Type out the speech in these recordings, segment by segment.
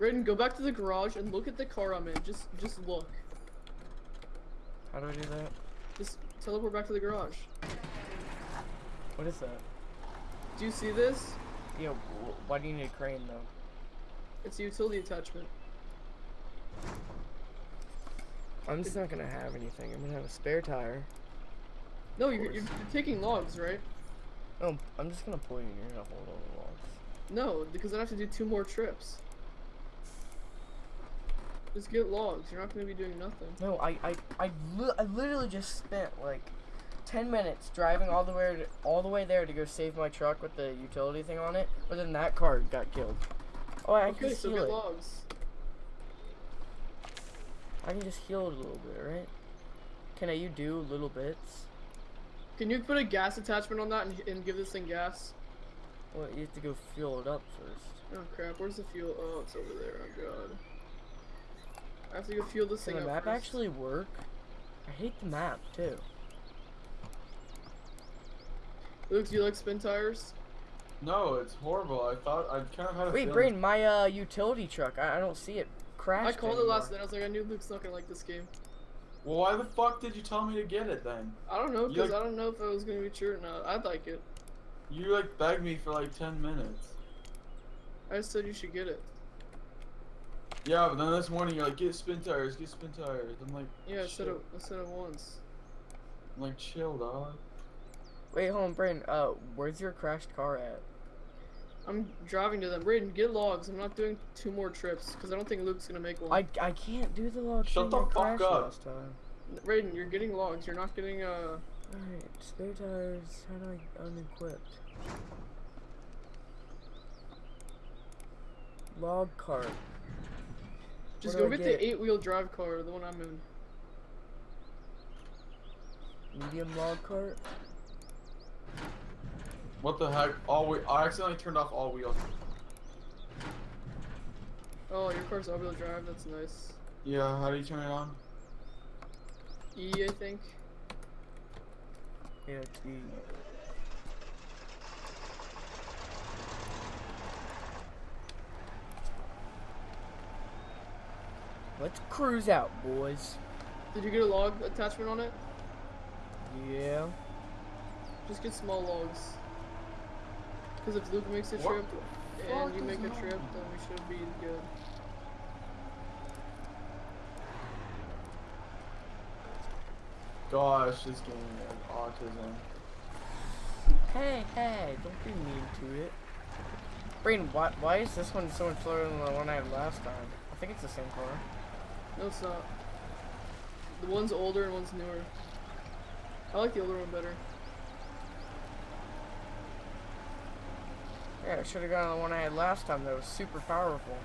Raiden, go back to the garage and look at the car I'm in. Just, just look. How do I do that? Just teleport back to the garage. What is that? Do you see this? Yeah, wh- why do you need a crane though? It's a utility attachment. I'm just not gonna have anything. I'm gonna have a spare tire. No, you're, you're, you're taking logs, right? Oh, I'm just gonna pull you and you're gonna hold all the logs. No, because I have to do two more trips. Just get logs. You're not going to be doing nothing. No, I I I, li I literally just spent like ten minutes driving all the way to, all the way there to go save my truck with the utility thing on it, but then that car got killed. Oh, I okay, can so heal get it. logs. I can just heal it a little bit, right? Can I you do little bits? Can you put a gas attachment on that and, and give this thing gas? Well, you have to go fuel it up first. Oh crap, where's the fuel? Oh, it's over there. Oh god. I have to go fuel this Can thing the up map first. actually work? I hate the map too. Luke, do you like Spintires? No, it's horrible. I thought I kind of had a Wait, feeling- Brain, my uh utility truck. I, I don't see it crash. I called it last night. I was like, I knew Luke's not gonna like this game. Well, why the fuck did you tell me to get it then? I don't know, because like- I don't know if it was gonna be true or not. I'd like it. You like begged me for like ten minutes. I just said you should get it. Yeah, but then this morning you're like, get Spintires, get Spintires. I'm like, Yeah, I said it. "Shit." I said it once. I'm like, chill, dog. Wait, hold on, Brain. Uh, where's your crashed car at? I'm driving to them. Brayden, get logs. I'm not doing two more trips because I don't think Luke's gonna make one. I I can't do the log. Shut thing, the I fuck crashed up. Last time. Raiden, you're getting logs. You're not getting uh. Alright, spare tires. How do I unequipped? Log cart. Just go I get, get? the eight-wheel drive car, the one I'm in. Medium log cart. What the heck? All we I accidentally turned off all wheels. Oh, your car's all-wheel drive. That's nice. Yeah, how do you turn it on? E, I think. Yeah, it's Let's cruise out, boys. Did you get a log attachment on it? Yeah. Just get small logs. Because if Luke makes a What trip the and you make a trip, with then we should be good. Gosh, this game has autism. Hey, hey, don't be mean to it. Brain, why, why is this one so much slower than the one I had last time? I think it's the same car. No, it's not. The one's older and one's newer. I like the older one better. Yeah, I should have gone on the one I had last time that was super powerful.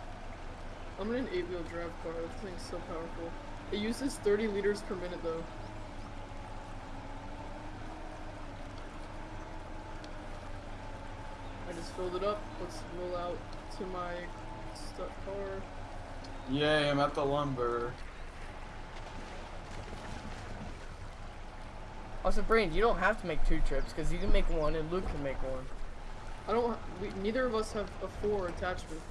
I'm in an eight-wheel drive car. This thing's so powerful. It uses 30 liters per minute though. I just filled it up. Let's roll out to my stuck car. Yay, I'm at the lumber. Also, Brain, you don't have to make two trips because you can make one and Luke can make one. I don't. We, neither of us have a four attachment.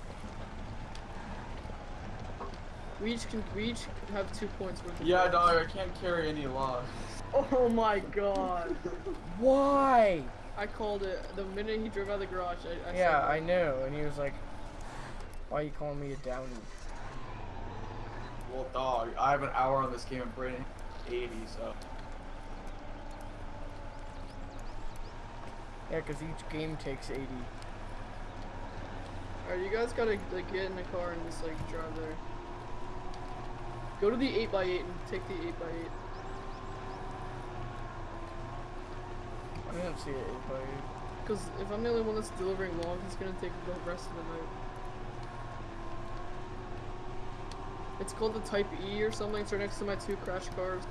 We each can. We each have two points worth of. Yeah, logs. dog, I can't carry any logs. Oh my god! Why? I called it the minute he drove out of the garage. I, I yeah, said I know. And he was like, "Why are you calling me a downy?" Well, dog, I have an hour on this game and Brandon 80, so. Yeah, because each game takes 80. Alright, you guys gotta like get in the car and just like drive there. Go to the 8x8 and take the 8x8. I didn't see it. If I... Because if I'm the only one that's delivering logs, it's gonna take the rest of the night. It's called the Type E or something. It's right next to my two crash cars.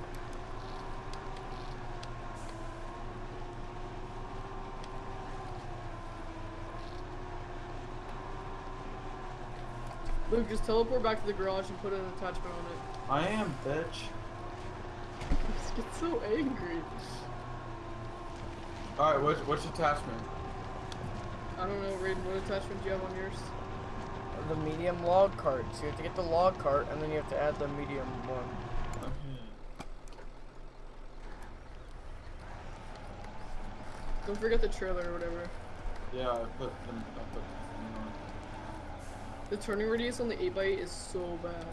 Luke, just teleport back to the garage and put an attachment on it. I am, bitch. You just get so angry. Alright, which, which attachment? I don't know, Raiden, what attachment do you have on yours? The medium log cart. So you have to get the log cart, and then you have to add the medium one. Hmm. Don't forget the trailer or whatever. Yeah, I put them. I put the thing on. The turning radius on the 8x8 is so bad.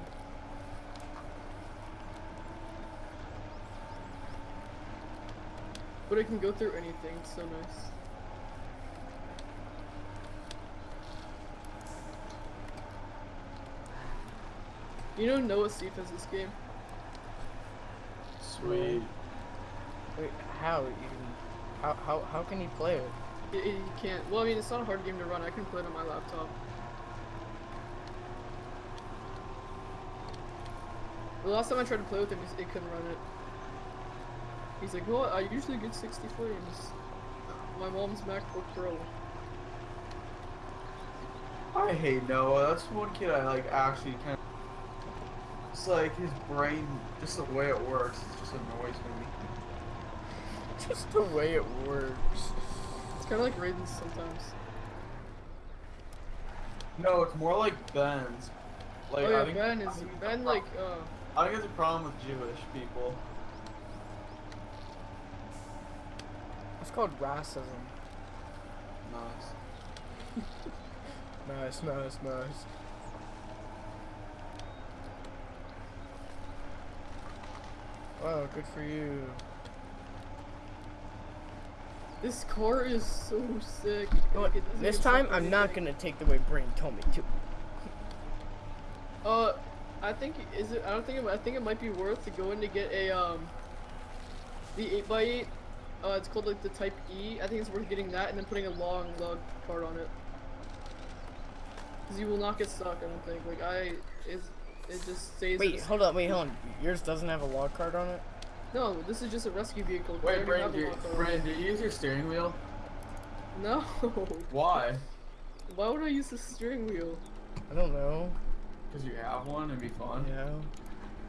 But it can go through anything, so nice. You know Noah Seif has this game? Sweet. Wait, how? You, how, how, how can you play it? It, it, you can't. Well, I mean, it's not a hard game to run. I can play it on my laptop. The last time I tried to play with him, he- it couldn't run it. He's like, well, I usually get 60 frames. My mom's MacBook Pro. I hate Noah. That's one kid I like actually kind of. It's like his brain, just the way it works, it just annoys me. Just the way it works. It's kind of like Raiden's sometimes. No, it's more like Ben's. Like oh yeah, I think, Ben I is think Ben like uh I think it's a problem with Jewish people. It's called racism. Nice. Nice, nice, nice. Wow, good for you. this car is so sick. You know what, Like, it doesn't This time, I'm not gonna take the way Brain told me to. Uh, I think is it? I don't think it, I think it might be worth to go in to get a um. The eight x eight, uh, it's called like the Type E. I think it's worth getting that and then putting a long lug card on it. Cause you will not get stuck. I don't think. Like I, it's it just stays. Wait, hold on, wait, hold on. Yours doesn't have a log cart on it? No, this is just a rescue vehicle. Wait, Brandon, do you. Brandon, do you use your steering wheel? No. Why? Why would I use the steering wheel? I don't know. Because you have one. It'd be fun. Yeah.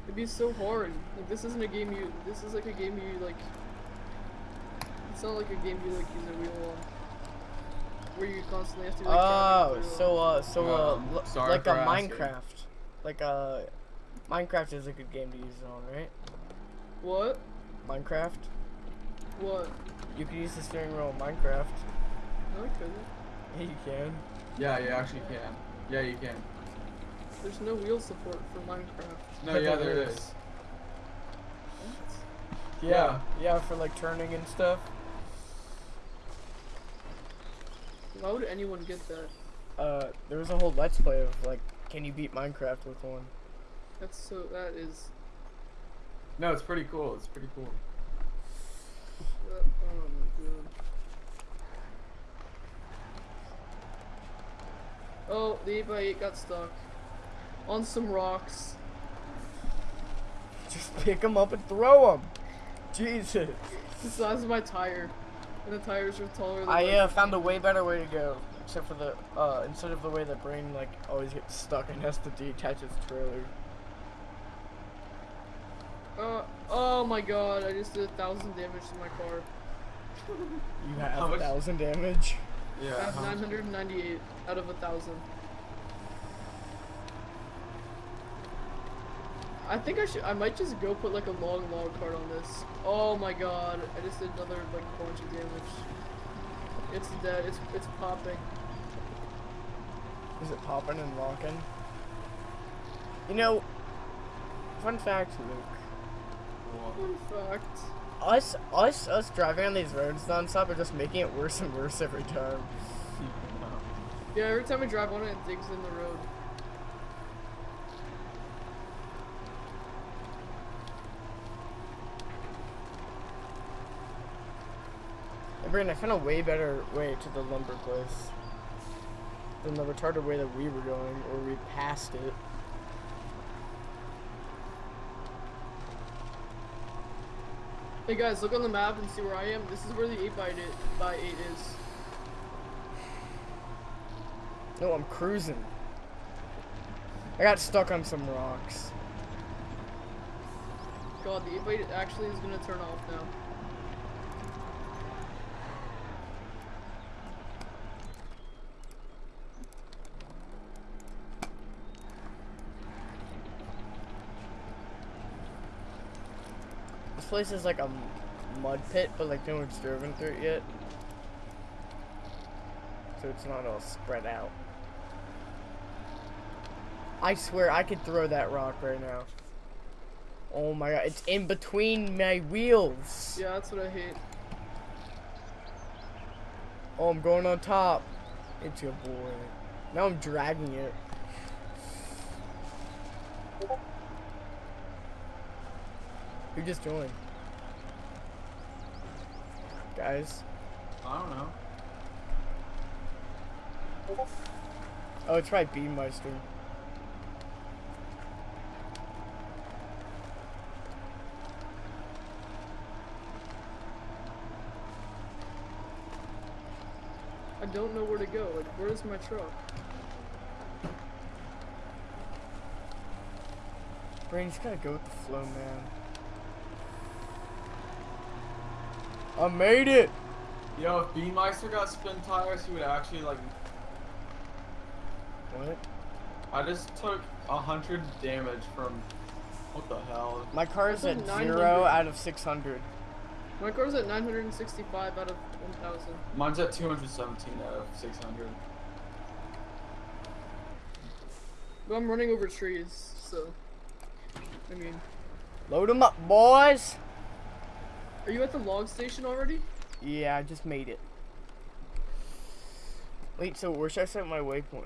It'd be so hard. Like this isn't a game you. This is like a game you like. It's not like a game you like use a wheel on. Where you constantly have to. Like, Oh, so uh, so uh, Um, sorry like for a asking. Minecraft, like uh, Minecraft is a good game to use it on, right? What? Minecraft. What? You can use the steering wheel in Minecraft. No, I couldn't. Yeah, you can. Yeah, you actually can. Yeah, you can. There's no wheel support for Minecraft. No, But yeah, there there is. is. What? Yeah, yeah, for like turning and stuff. Why would anyone get that? Uh, there was a whole let's play of like, can you beat Minecraft with one? That's so. That is. No, it's pretty cool. It's pretty cool. That, oh my god. Oh, the 8x8 got stuck. On some rocks. Just pick them up and throw them. Jesus. The size of my tire. And the tires are taller than I uh, found a way better way to go. Except for the uh, instead of the way the brain like always gets stuck and has to detach its trailer. Uh, oh my god, I just did a thousand damage to my car. You have a thousand damage. Yeah. I have 998 out of a thousand. I think I should. I might just go put like a long log cart on this. Oh my god! I just did another like bunch of damage. It's dead. It's it's popping. Is it popping and locking? You know, fun fact, Luke. Fun fact. Us, us, us driving on these roads nonstop are just making it worse and worse every time. Yeah, every time I drive on it, it digs in the road. Hey, Brandon, I found a way better way to the lumber place than the retarded way that we were going, or we passed it. Hey guys, look on the map and see where I am. This is where the 8 by 8 by 8 is. No, I'm cruising. I got stuck on some rocks. God, the 8 by 8 actually is gonna turn off now. Place is like a mud pit, but like no one's driven through it yet. So it's not all spread out. I swear I could throw that rock right now. Oh my god, it's in between my wheels. Yeah, that's what I hate. Oh, I'm going on top. It's your boy. Now I'm dragging it. Who just joined? Guys. I don't know. Oh, it's probably Beanmeister. I don't know where to go. Like, where's my truck? Brain, just gotta go with the flow, man. I made it! Yo, if Beanmeister got spin tires, he would actually like. What? I just took a hundred damage from. What the hell? My car is at a 0 out of 600. My car's at 965 out of 1,000. Mine's at 217 out of 600. But I'm running over trees, so. I mean, Load them up, boys! Are you at the log station already? Yeah, I just made it. Wait, so where should I set my waypoint?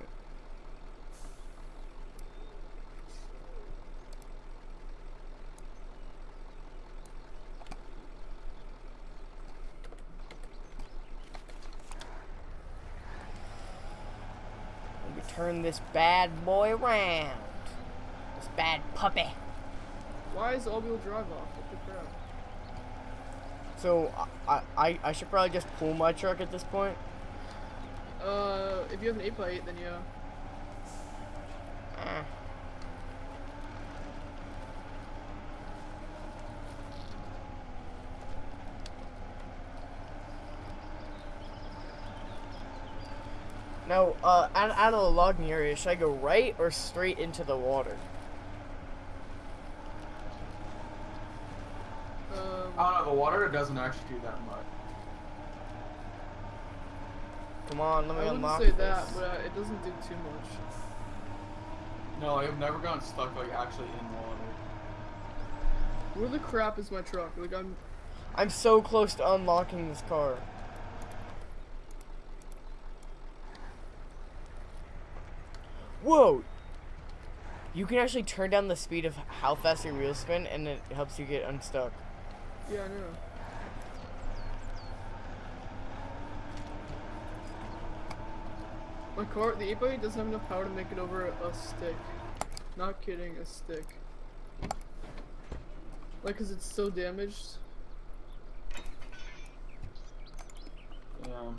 Let me turn this bad boy around. This bad puppy. Why is all-wheel drive off? What the crap? So I, I I should probably just pull my truck at this point. Uh, if you have an eight by eight, then yeah. Eh. Now, uh, out, out of the logging area, should I go right or straight into the water? Um, I don't know. The water doesn't actually do that much. Come on, let me I me wouldn't say this. that, but uh, it doesn't do too much. No, I've never gotten stuck like actually in water. Where the crap is my truck? Like, I'm. I'm so close to unlocking this car. Whoa! You can actually turn down the speed of how fast your wheels spin, and it helps you get unstuck. Yeah, I know. My car, the 8x8 doesn't have enough power to make it over a, a stick. Not kidding, a stick. Like, cause it's so damaged. Yeah.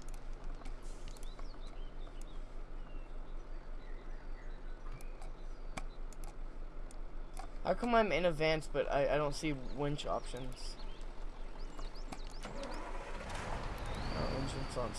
How come I'm in advance, but I, I don't see winch options? Oh, engine's on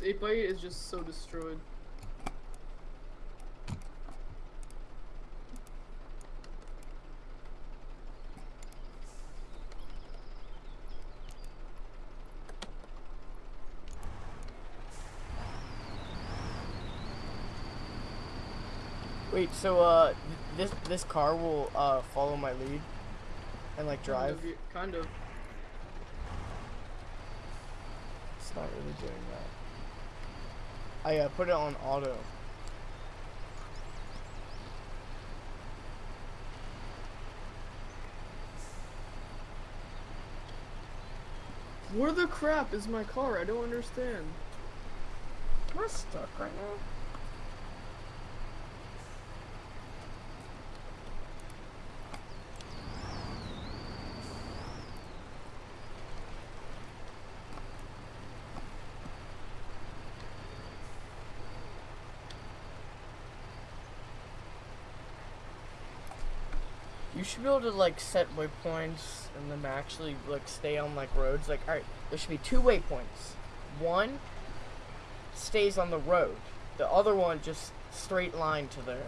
This 8x8 is just so destroyed. Wait, so uh, th- this this car will uh follow my lead, and like drive. Kind of. Kind of. It's not really doing that. I uh, put it on auto. Where the crap is my car? I don't understand. Am I stuck right now? Should be able to like set waypoints and then actually like stay on like roads. Like, all right, there should be two waypoints. One stays on the road. The other one just straight line to there.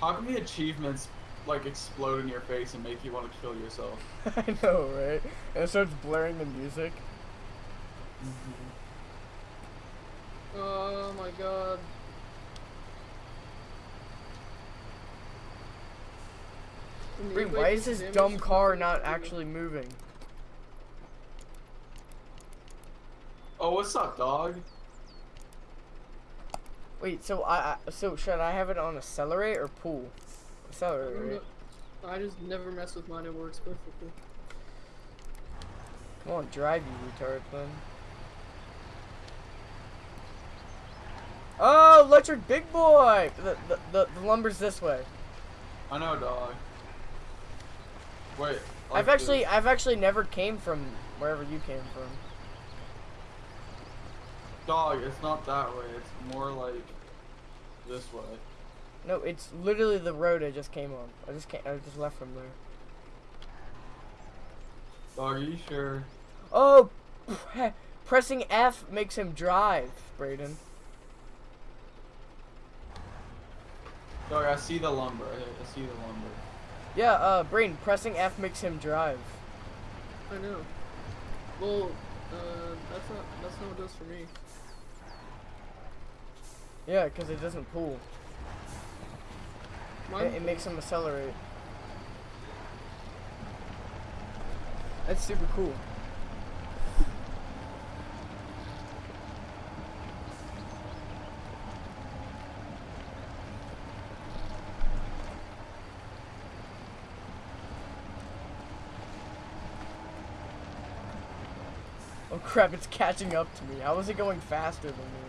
How can the achievements like explode in your face and make you want to kill yourself? I know, right? And it starts blaring the music. Mm-hmm. Oh my god. Wait, e-bike why is this dumb car not actually moving? Oh, what's up, dog? Wait, so I, I so should I have it on accelerate or pull? I Accelerate, don't right? I just never mess with mine, it works perfectly. Come on, drive you retard then. Oh, electric big boy! The, the, the, the lumber's this way. I know, dog. Wait. I've like actually, this. I've actually never came from wherever you came from. Dog, it's not that way. It's more like this way. No, it's literally the road I just came on. I just came, I just left from there. Dog, are you sure? Oh, pre- pressing F makes him drive, Brayden. Dog, I see the lumber. I, I see the lumber. Yeah, uh, Brain, pressing F makes him drive. I know. Well, uh, that's not, that's not what it does for me. Yeah, because it doesn't pull. It, it makes him accelerate. That's super cool. Crap, it's catching up to me. How is it going faster than me?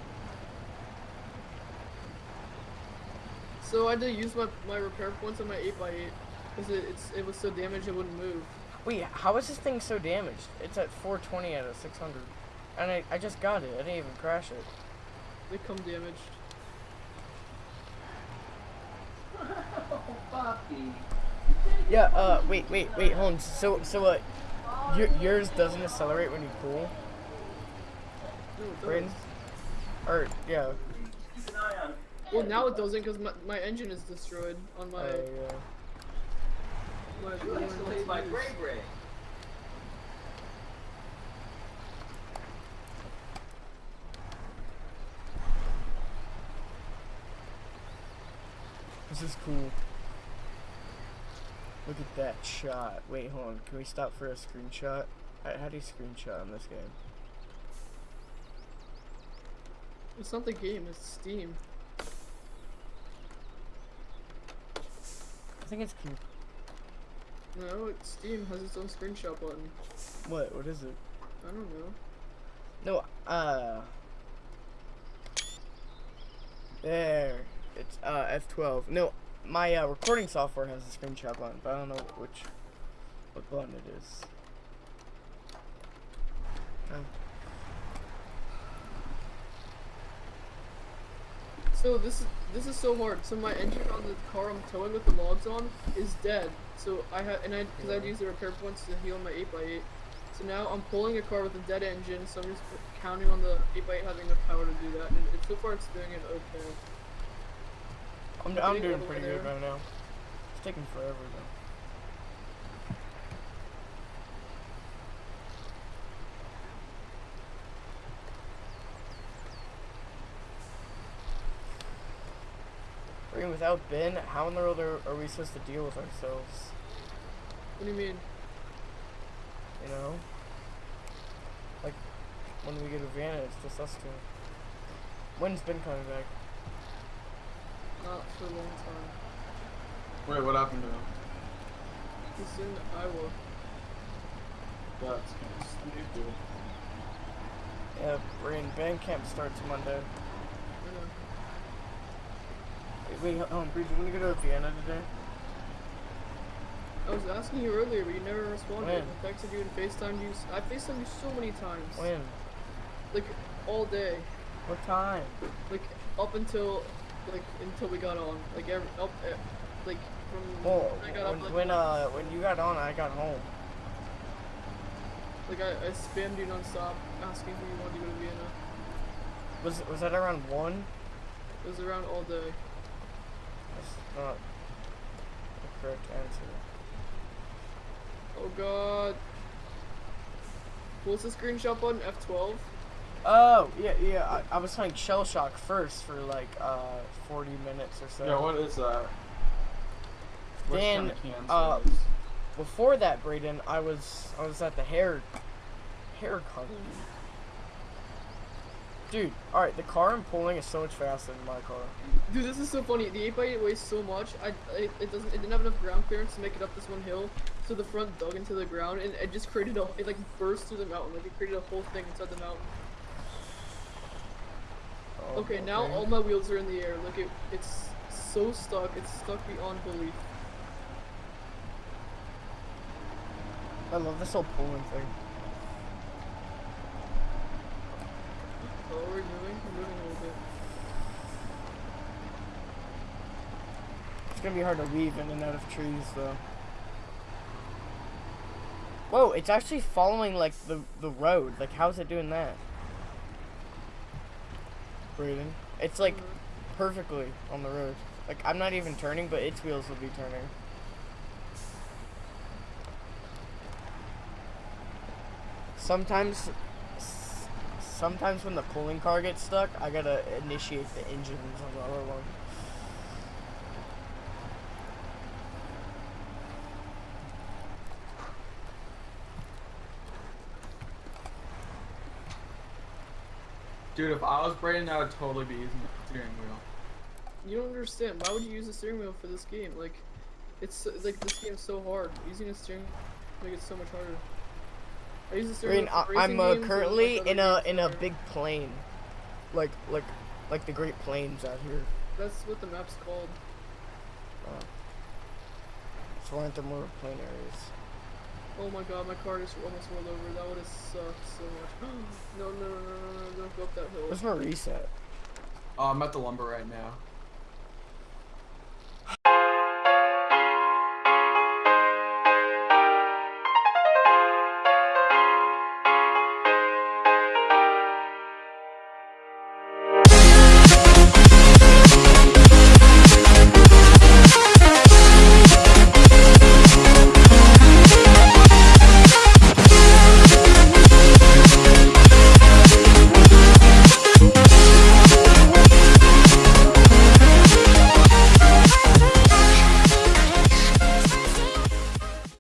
So I had to use my, my repair points on my 8x8 because it, it was so damaged it wouldn't move. Wait, how is this thing so damaged? It's at 420 out of 600. And I, I just got it. I didn't even crash it. They come damaged. Yeah, uh, wait, wait, wait, hold on. So, so, uh, your, yours doesn't accelerate when you pull? No, it Or, yeah. Well, now it doesn't because my, my engine is destroyed on my. Uh, yeah. my, You isolate my gray gray. This is cool. Look at that shot. Wait, hold on. Can we stop for a screenshot? How, how do you screenshot in this game? It's not the game, it's Steam. I think it's cool. No, it's Steam has its own screenshot button. What? What is it? I don't know. No, uh. There. It's uh F12. No, my uh, recording software has a screenshot button, but I don't know which what button it is. Oh. So this is this is so hard. So my engine on the car I'm towing with the logs on is dead. So I had and I because I'd use the repair points to heal my 8x8. So now I'm pulling a car with a dead engine. So I'm just counting on the 8x8 having enough power to do that. And it, so far it's doing it okay. I'm, I'm doing pretty good right now. It's taking forever though. Mean, without Ben, how in the world are, are we supposed to deal with ourselves? What do you mean? You know? Like, when we get a van, it's just us two. When's Ben coming back? Not for a long time. Wait, what happened to him? He's in Iowa. That's kind of stupid. Yeah, Brain band camp starts Monday. I know. Wait, wait hold on, Bree, do you want to go to Vienna today? I was asking you earlier, but you never responded. When? I texted you and FaceTimed you. I FaceTimed you so many times. When? Like all day, What time? like up until like until we got on, like every up, eh, like from when I got when, up, like, when uh when you got on, I got home. like I, I spammed you nonstop asking if you wanted to go to Vienna. Was was that around one? It was around all day. That's not the correct answer. Oh god. What's the screenshot button? F12? Oh yeah yeah. I, I was playing Shell Shock first for like uh 40 minutes or so. Yeah, what is that? Which Then, kind of uh, is- Before that, Braden, I was I was at the hair hair con. Dude, all right, the car I'm pulling is so much faster than my car. Dude, this is so funny. The 8x8 weighs so much. I, it, it doesn't. It didn't have enough ground clearance to make it up this one hill. So the front dug into the ground and it just created a. It like burst through the mountain. Like it created a whole thing inside the mountain. Oh, Okay, now all my wheels are in the air. Look, it, it's so stuck. It's stuck beyond belief. I love this whole pulling thing. We're moving. We're moving a little bit. It's gonna be hard to weave in and out of trees though. Whoa, it's actually following like the the road. Like how's it doing that? Braden. It's like Mhm. perfectly on the road. Like I'm not even turning, but its wheels will be turning. Sometimes sometimes when the pulling car gets stuck, I gotta initiate the engines on the other one. Dude, if I was Brayden, that would totally be using the steering wheel. You don't understand. Why would you use a steering wheel for this game? Like, it's like this game's so hard. Using a steering make it so much harder. I use a I steering mean, wheel I, for racing I'm uh, games and, like, currently in a in a big plane, like like like the Great Plains out here. That's what the map's called. Uh, so aren't there more plane areas? Oh my god, my car just almost rolled over. That would have sucked so much. no, no, no, no, no, no, don't go up that hill. There's no reset. Oh, I'm at the lumber right now.